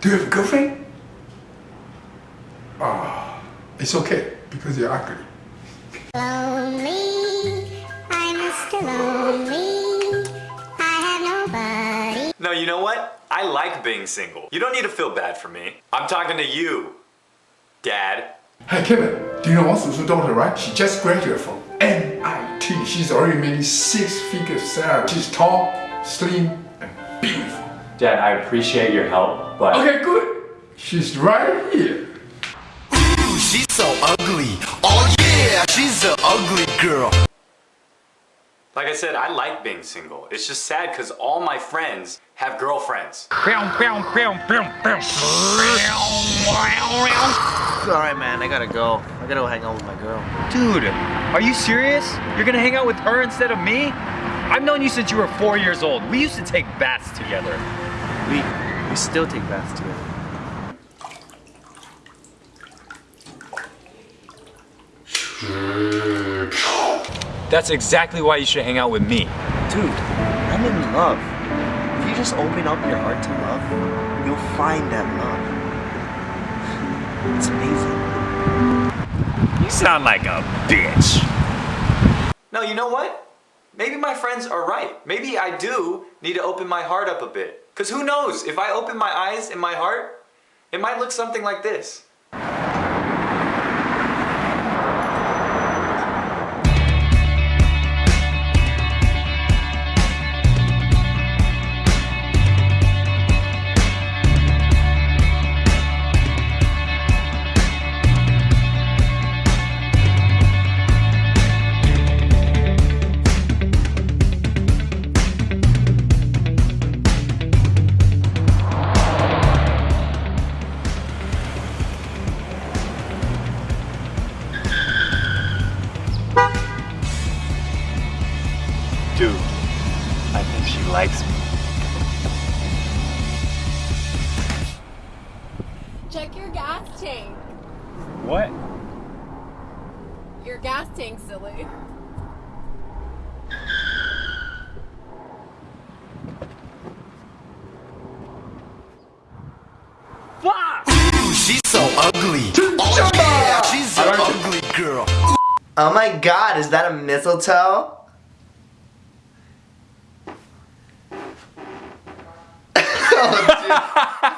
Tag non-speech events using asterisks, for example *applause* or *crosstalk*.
Do you have a girlfriend? Ah, it's okay because you're ugly. Lonely, I'm Mr. Lonely. I have nobody. No, you know what? I like being single. You don't need to feel bad for me. I'm talking to you, Dad. Hey Kevin, do you know Wang Susu's daughter, right? She just graduated from MIT. She's already made six-figure salary. She's tall, slim, and beautiful. Dad, I appreciate your help, but... Okay, good. She's right here. Ooh, she's so ugly. Oh yeah, she's an ugly girl. Like I said, I like being single. It's just sad because all my friends have girlfriends. Alright man, I gotta go. I gotta go hang out with my girl. Dude, are you serious? You're gonna hang out with her instead of me? I've known you since you were four years old. We used to take baths together. We we still take baths together. That's exactly why you should hang out with me. Dude, I'm in love. If you just open up your heart to love, you'll find that love. It's amazing. You sound like a bitch. No, you know what? Maybe my friends are right. Maybe I do need to open my heart up a bit. Because who knows, if I open my eyes and my heart, it might look something like this. Dude, I think she likes me. Check your gas tank. What? Your gas tank, silly. Ooh, she's so ugly. Oh yeah, she's an ugly girl. Oh my god, is that a mistletoe? *laughs* oh.